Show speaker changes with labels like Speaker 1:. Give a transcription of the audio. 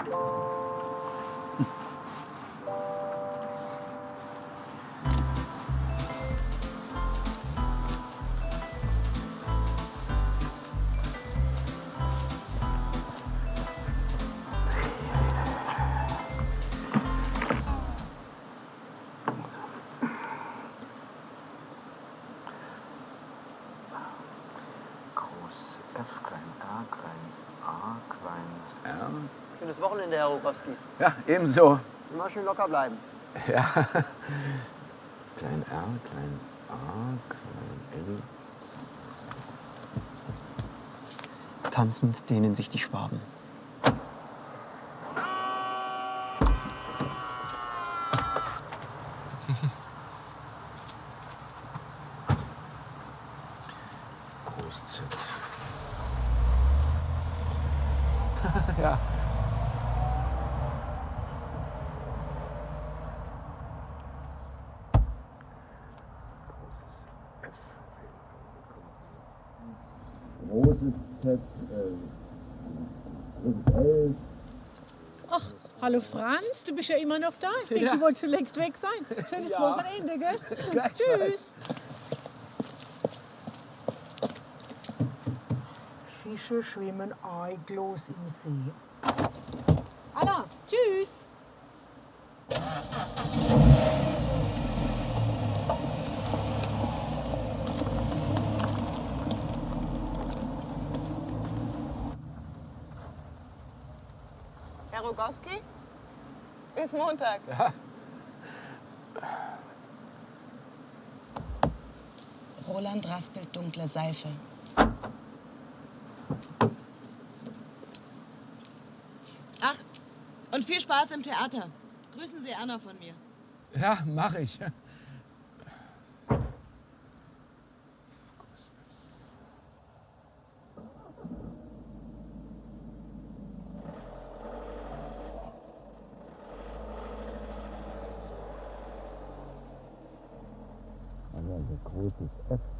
Speaker 1: Groß F, klein R, klein A, klein R.
Speaker 2: Schönes Wochenende, Herr Rogowski.
Speaker 3: Ja, ebenso.
Speaker 2: Immer schön locker bleiben.
Speaker 3: Ja.
Speaker 1: Klein R, klein A, klein L.
Speaker 4: Tanzend dehnen sich die Schwaben.
Speaker 1: Groß Z.
Speaker 3: ja.
Speaker 1: Großes Z, äh, großes L.
Speaker 5: Ach, hallo Franz, du bist ja immer noch da. Ich denke, du wolltest schon längst weg sein. Schönes Wochenende, gell? Tschüss.
Speaker 6: Fische schwimmen eiglos im See.
Speaker 5: Anna, tschüss.
Speaker 7: Rogowski? Bis Montag.
Speaker 8: Roland raspelt dunkle Seife.
Speaker 7: Ach, und viel Spaß im Theater. Grüßen Sie Anna von mir.
Speaker 3: Ja, mach ich.
Speaker 1: Also großes F, kleines R,